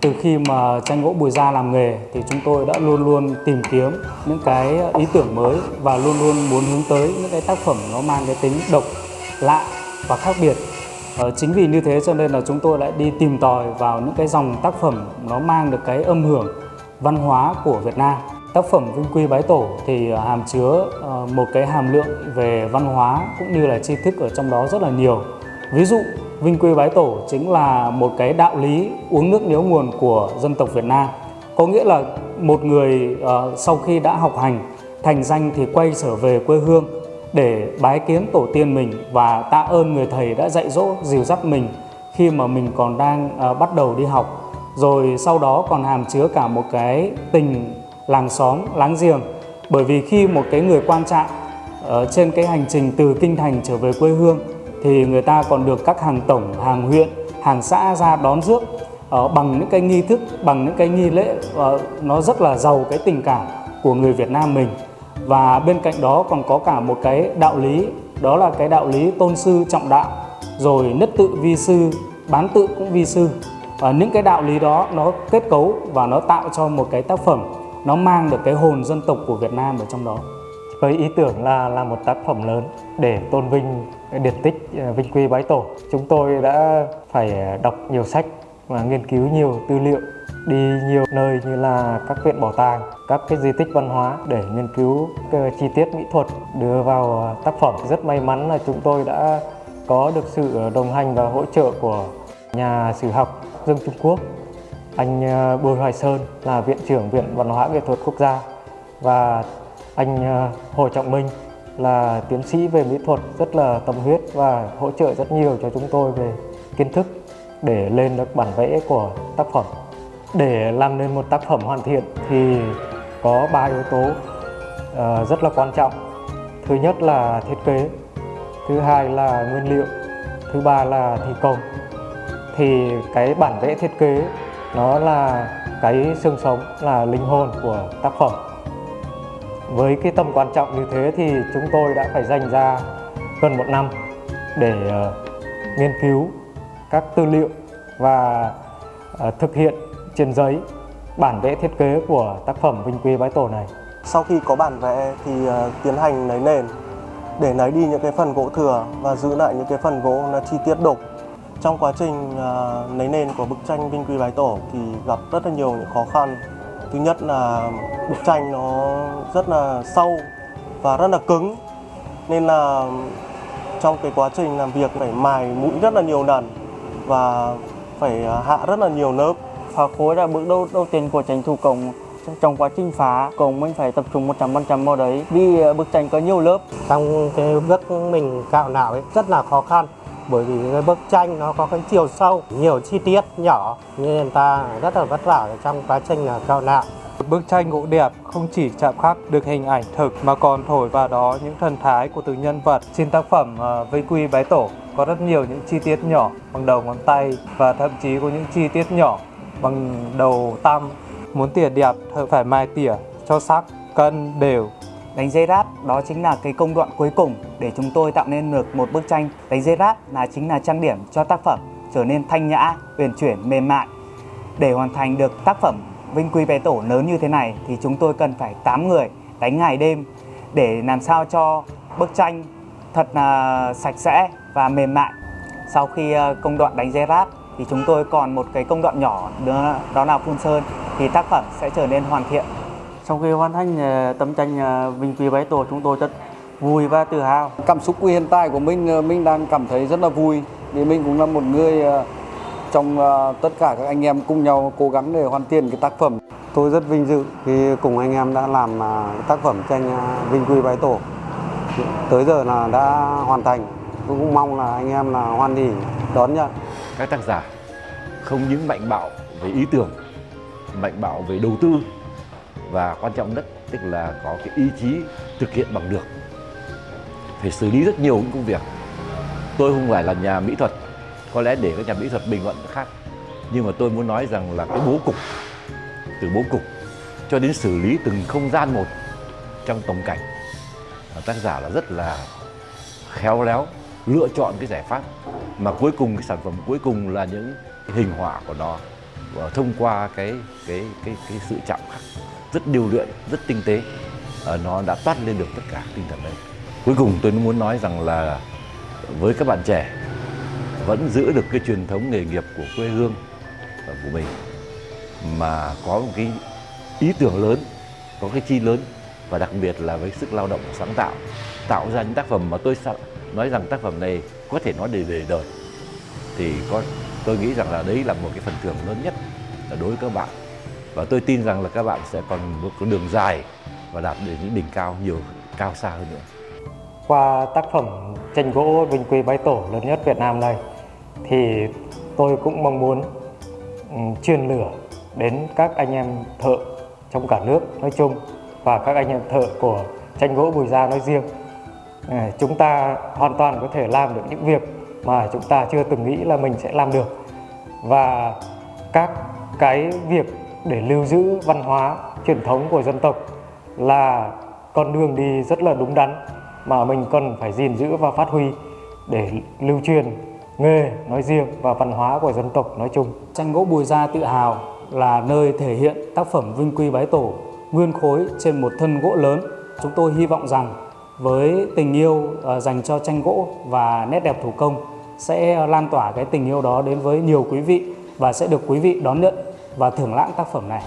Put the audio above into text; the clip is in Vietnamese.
Từ khi mà tranh gỗ Bùi Gia làm nghề thì chúng tôi đã luôn luôn tìm kiếm những cái ý tưởng mới và luôn luôn muốn hướng tới những cái tác phẩm nó mang cái tính độc, lạ và khác biệt. Ờ, chính vì như thế cho nên là chúng tôi lại đi tìm tòi vào những cái dòng tác phẩm nó mang được cái âm hưởng văn hóa của Việt Nam. Tác phẩm Vinh Quy Bái Tổ thì ờ, hàm chứa ờ, một cái hàm lượng về văn hóa cũng như là tri thức ở trong đó rất là nhiều. Ví dụ Vinh Quy Bái Tổ chính là một cái đạo lý uống nước nhớ nguồn của dân tộc Việt Nam. Có nghĩa là một người uh, sau khi đã học hành, thành danh thì quay trở về quê hương để bái kiến tổ tiên mình và tạ ơn người thầy đã dạy dỗ, dìu dắt mình khi mà mình còn đang uh, bắt đầu đi học. Rồi sau đó còn hàm chứa cả một cái tình làng xóm, láng giềng. Bởi vì khi một cái người quan trạng uh, ờ, trên cái hành trình từ kinh thành trở về quê hương thì người ta còn được các hàng tổng, hàng huyện, hàng xã ra đón rước uh, bằng những cái nghi thức, bằng những cái nghi lễ uh, nó rất là giàu cái tình cảm của người Việt Nam mình. Và bên cạnh đó còn có cả một cái đạo lý, đó là cái đạo lý tôn sư trọng đạo, rồi nhất tự vi sư, bán tự cũng vi sư. Và những cái đạo lý đó nó kết cấu và nó tạo cho một cái tác phẩm nó mang được cái hồn dân tộc của Việt Nam ở trong đó với ý tưởng là làm một tác phẩm lớn để tôn vinh điển tích ờ, vinh quy bái tổ, chúng tôi đã phải ờ, đọc nhiều sách và nghiên cứu nhiều tư liệu, đi nhiều nơi như là các viện bảo tàng, các cái di tích văn hóa để nghiên cứu ờ, chi tiết mỹ thuật, đưa vào tác phẩm. Rất may mắn là chúng tôi đã có được sự đồng hành và hỗ trợ của nhà sử học Dương Trung Quốc, anh Bùi Hoài Sơn là viện trưởng viện văn hóa nghệ thuật quốc gia và anh ờ, Hồ Trọng Minh là tiến sĩ về mỹ thuật rất là tâm huyết và hỗ trợ rất nhiều cho chúng tôi về kiến thức để lên được bản vẽ của tác phẩm. Để làm nên một tác phẩm hoàn thiện thì có ba yếu tố ờ, rất là quan trọng. Thứ nhất là thiết kế, thứ hai là nguyên liệu, thứ ba là thi công. Thì cái bản vẽ thiết kế nó là cái xương sống, là linh hồn của tác phẩm. Với cái tầm quan trọng như thế thì chúng tôi đã phải dành ra gần một năm để uh, nghiên cứu các tư liệu và uh, thực hiện trên giấy bản vẽ thiết kế của tác phẩm Vinh Quy Bái Tổ này. Sau khi có bản vẽ thì uh, tiến hành nấy nền để lấy đi những cái phần gỗ thừa và giữ lại những cái phần gỗ là chi tiết đục. Trong quá trình lấy nấy nền của bức tranh Vinh Quy Bái Tổ thì gặp rất là nhiều những khó khăn thứ nhất là bức tranh nó rất là sâu và rất là cứng. Nên là trong cái quá trình làm việc phải mài mũi rất là nhiều lần và phải hạ rất là nhiều lớp. Phá khối là bước đầu đầu tiên của tranh thủ công trong quá trình phá công mình phải tập trung 100% vào đấy. Vì ờ, bức tranh có nhiều lớp trong cái bước mình cạo não ấy rất là khó khăn bởi vì cái bức tranh nó có cái chiều sâu nhiều chi tiết nhỏ nên ta rất là vất vả trong quá trình là cạo nạo Bức tranh gỗ đẹp không chỉ chạm khắc được hình ảnh thực mà còn thổi vào đó những thần thái của từng nhân vật. Trên tác phẩm à, Vây Quy Bái Tổ có rất nhiều những chi tiết nhỏ bằng đầu ngón tay và thậm chí có những chi tiết nhỏ bằng đầu tăm. Muốn tỉa đẹp thợ phải mai tỉa cho sắc, cân, đều Đánh dây ráp đó chính là cái công đoạn cuối cùng để chúng tôi tạo nên được một bức tranh. Đánh dây ráp là chính là trang điểm cho tác phẩm trở nên thanh nhã, uyển chuyển, mềm mại. Để hoàn thành được tác phẩm Vinh Quy Bé Tổ lớn như thế này thì chúng tôi cần phải 8 người đánh ngày đêm để làm sao cho bức tranh thật là sạch sẽ và mềm mại. Sau khi à, công đoạn đánh dây ráp thì chúng tôi còn một cái công đoạn nhỏ nữa đó là phun sơn thì tác phẩm sẽ trở nên hoàn thiện sau khi hoàn thành ờ, tấm tranh ờ, Vinh Quy Bái Tổ chúng tôi rất vui và tự hào. Cảm xúc hiện tại của mình ờ, mình đang cảm thấy rất là vui vì mình cũng là một người trong tất cả các anh em cùng nhau cố gắng để hoàn thiện cái tác phẩm. Tôi rất vinh dự khi cùng anh em đã làm tác phẩm tranh Vinh Quy Bái Tổ. Tới giờ là đã hoàn thành. Tôi cũng mong là anh em là hoan hỉ đón nhận. Các tác giả không những mạnh bạo về ý tưởng, mạnh bạo về đầu tư và quan trọng nhất tức là có cái ý chí thực hiện bằng được. Phải xử lý rất nhiều những công việc. Tôi không phải là nhà mỹ thuật, có lẽ để các nhà mỹ thuật bình luận khác. Nhưng mà tôi muốn nói rằng là cái bố cục, từ bố cục cho đến xử lý từng không gian một trong tổng cảnh tác giả là rất là khéo léo lựa chọn cái giải pháp. Mà cuối cùng, cái sản phẩm cuối cùng là những hình họa của nó thông qua cái cái cái cái sự chạm khắc rất điêu luyện, rất tinh tế ờ, nó đã toát lên được tất cả tinh thần đấy. Cuối cùng tôi muốn nói rằng là với các bạn trẻ vẫn giữ được cái truyền thống nghề nghiệp của quê hương của mình mà có một cái ý tưởng lớn, có cái chi lớn và đặc biệt là với sức lao động sáng tạo tạo ra những tác phẩm mà tôi nói rằng tác phẩm này có thể nói để về đời thì có tôi nghĩ rằng là đấy là một cái phần thưởng lớn nhất đối với các bạn và tôi tin rằng là các bạn sẽ còn một con đường dài và đạt đến những đỉnh cao nhiều, cao xa hơn nữa Qua tác phẩm tranh gỗ Vinh Quy Bái Tổ lớn nhất Việt Nam này, thì tôi cũng mong muốn ừ, truyền lửa đến các anh em thợ trong cả nước nói chung và các anh em thợ của tranh gỗ Bùi Gia nói riêng. Ờ, chúng ta hoàn toàn có thể làm được những việc mà chúng ta chưa từng nghĩ là mình sẽ làm được và các cái việc để lưu giữ văn hóa truyền thống của dân tộc là con đường đi rất là đúng đắn mà mình cần phải gìn giữ và phát huy để lưu truyền nghề nói riêng và văn hóa của dân tộc nói chung. Tranh gỗ Bùi Gia tự hào là nơi thể hiện tác phẩm vinh quy bái tổ, nguyên khối trên một thân gỗ lớn. Chúng tôi hy vọng rằng với tình yêu ờ, dành cho tranh gỗ và nét đẹp thủ công sẽ lan tỏa cái tình yêu đó đến với nhiều quý vị và sẽ được quý vị đón nhận và thưởng lãm tác phẩm này.